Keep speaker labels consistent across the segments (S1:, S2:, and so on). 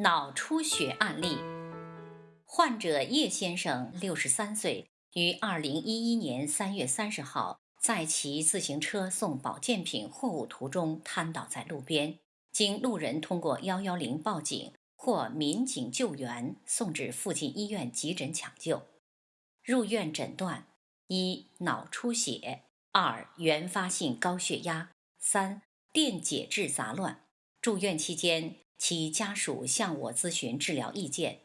S1: 脑出血案例，患者叶先生，六十三岁，于二零一一年三月三十号在骑自行车送保健品货物途中瘫倒在路边，经路人通过幺幺零报警，或民警救援，送至附近医院急诊抢救。入院诊断：一、脑出血；二、原发性高血压；三、电解质杂乱。住院期间。其家属向我咨询治疗意见，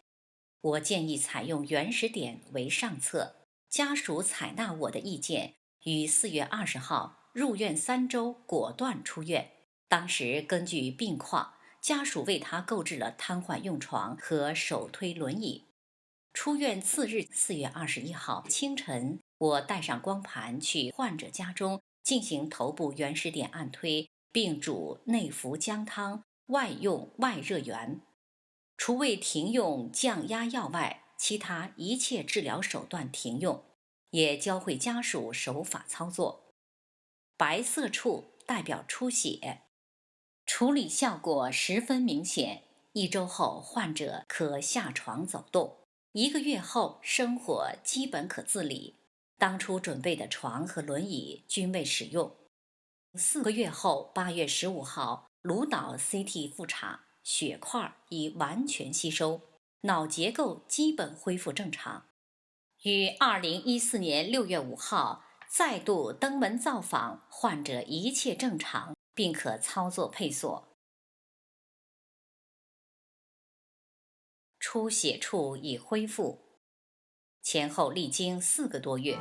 S1: 我建议采用原始点为上策。家属采纳我的意见，于四月二十号入院三周，果断出院。当时根据病况，家属为他购置了瘫痪用床和手推轮椅。出院次日，四月二十一号清晨，我带上光盘去患者家中进行头部原始点按推，并煮内服姜汤。外用外热源，除未停用降压药外，其他一切治疗手段停用，也教会家属手法操作。白色处代表出血，处理效果十分明显。一周后，患者可下床走动；一个月后，生活基本可自理。当初准备的床和轮椅均未使用。四个月后，八月十五号。颅脑 CT 复查，血块已完全吸收，脑结构基本恢复正常。于二零一四年六月五号再度登门造访，患者一切正常，并可操作配锁。出血处已恢复，前后历经四个多月。